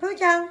Hứa chăng?